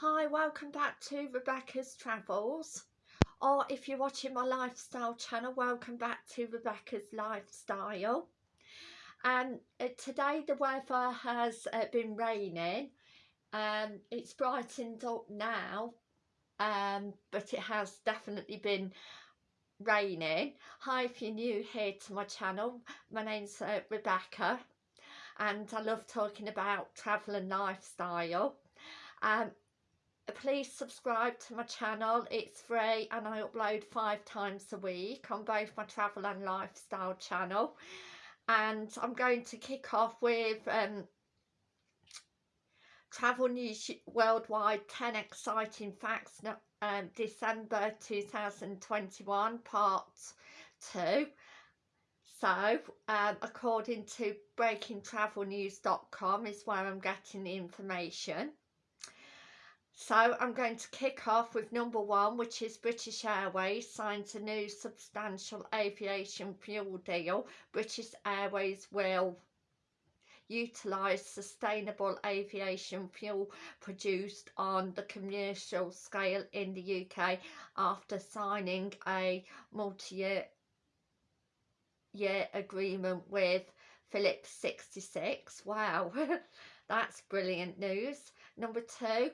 Hi, welcome back to Rebecca's Travels. Or if you're watching my lifestyle channel, welcome back to Rebecca's Lifestyle. And uh, today the weather has uh, been raining. Um, it's brightened up now, um, but it has definitely been raining. Hi, if you're new here to my channel, my name's uh, Rebecca and I love talking about travel and lifestyle. Um, please subscribe to my channel. It's free and I upload five times a week on both my travel and lifestyle channel. And I'm going to kick off with um, travel news worldwide 10 exciting facts um, December 2021 part 2 so um, according to breakingtravelnews.com is where I'm getting the information so I'm going to kick off with number one, which is British Airways signs a new substantial aviation fuel deal. British Airways will utilise sustainable aviation fuel produced on the commercial scale in the UK after signing a multi-year year agreement with Phillips 66. Wow, that's brilliant news. Number two,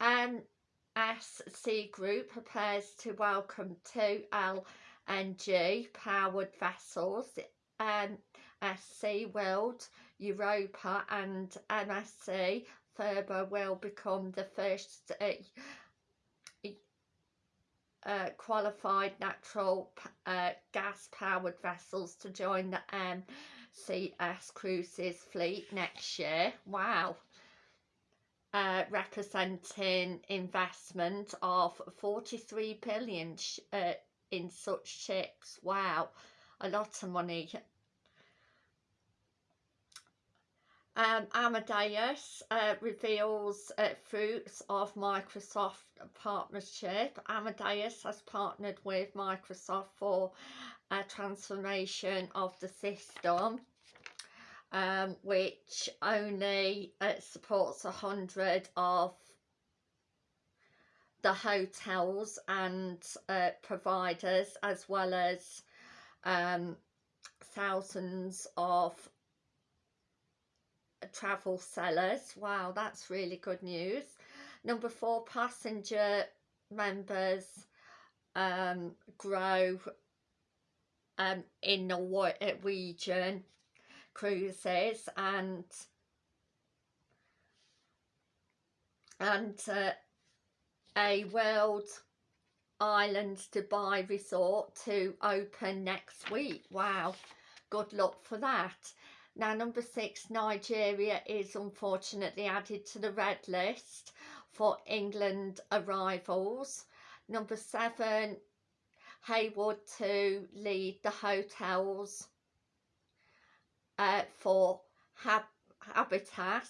MSC Group prepares to welcome two LNG powered vessels, MSC World, Europa and MSC Thurber will become the first uh, uh, qualified natural uh, gas powered vessels to join the MCS Cruises fleet next year. Wow uh, representing investment of 43 billion uh, in such ships. Wow, a lot of money. Um, Amadeus uh, reveals uh, fruits of Microsoft partnership. Amadeus has partnered with Microsoft for a transformation of the system um, which only uh, supports a hundred of the hotels and uh, providers as well as um, thousands of travel sellers. Wow, that's really good news. Number four, passenger members um, grow um, in the region cruises and and uh, a World Island Dubai resort to open next week. Wow, good luck for that. Now, number six, Nigeria is unfortunately added to the red list for England arrivals. Number seven, Haywood to lead the hotels uh, for hab Habitat.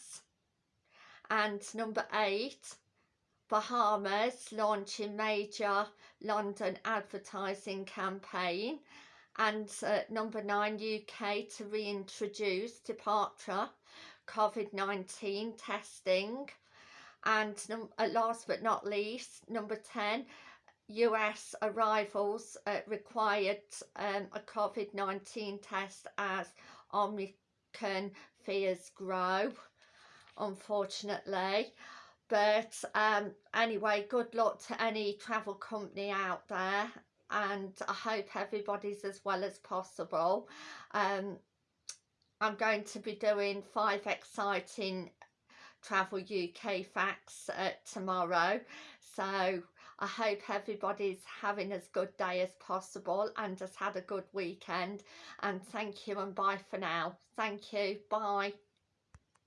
And number eight Bahamas launching major London advertising campaign. And uh, number nine UK to reintroduce departure COVID-19 testing. And uh, last but not least number 10 US arrivals uh, required um, a COVID-19 test as Omicron fears grow, unfortunately. But um, anyway, good luck to any travel company out there and I hope everybody's as well as possible. Um, I'm going to be doing five exciting Travel UK facts uh, tomorrow. So I hope everybody's having as good day as possible and has had a good weekend. And thank you and bye for now. Thank you. Bye.